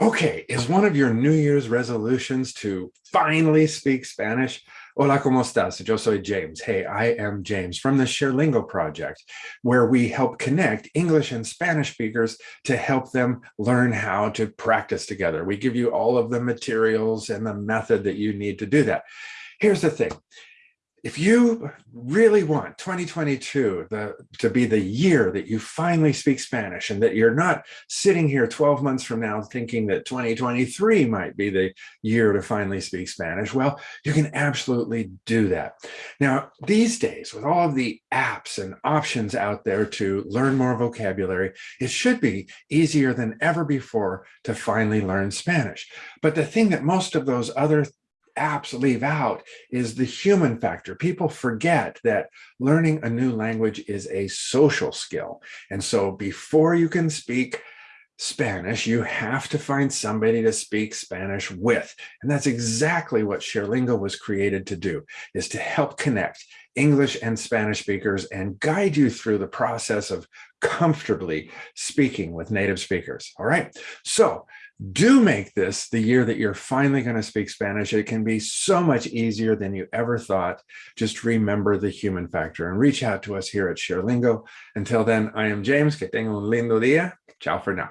Okay, is one of your New Year's resolutions to finally speak Spanish? Hola, ¿cómo estás? Yo soy James. Hey, I am James from the ShareLingo project, where we help connect English and Spanish speakers to help them learn how to practice together. We give you all of the materials and the method that you need to do that. Here's the thing if you really want 2022 the, to be the year that you finally speak Spanish and that you're not sitting here 12 months from now thinking that 2023 might be the year to finally speak Spanish, well, you can absolutely do that. Now, these days, with all of the apps and options out there to learn more vocabulary, it should be easier than ever before to finally learn Spanish. But the thing that most of those other apps leave out is the human factor. People forget that learning a new language is a social skill. And so before you can speak Spanish, you have to find somebody to speak Spanish with. And that's exactly what ShareLingo was created to do, is to help connect English and Spanish speakers and guide you through the process of comfortably speaking with native speakers. All right. So do make this the year that you're finally going to speak Spanish. It can be so much easier than you ever thought. Just remember the human factor and reach out to us here at ShareLingo. Until then, I am James. Que tenga un lindo día. Ciao for now.